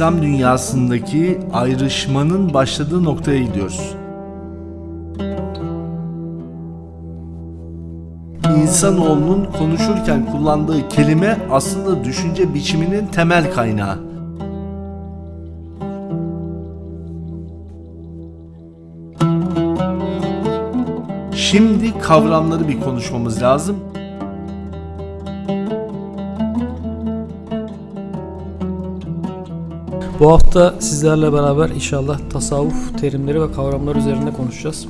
İslam dünyasındaki ayrışmanın başladığı noktaya gidiyoruz. İnsanoğlunun konuşurken kullandığı kelime aslında düşünce biçiminin temel kaynağı. Şimdi kavramları bir konuşmamız lazım. Bu hafta sizlerle beraber inşallah tasavvuf terimleri ve kavramları üzerinde konuşacağız.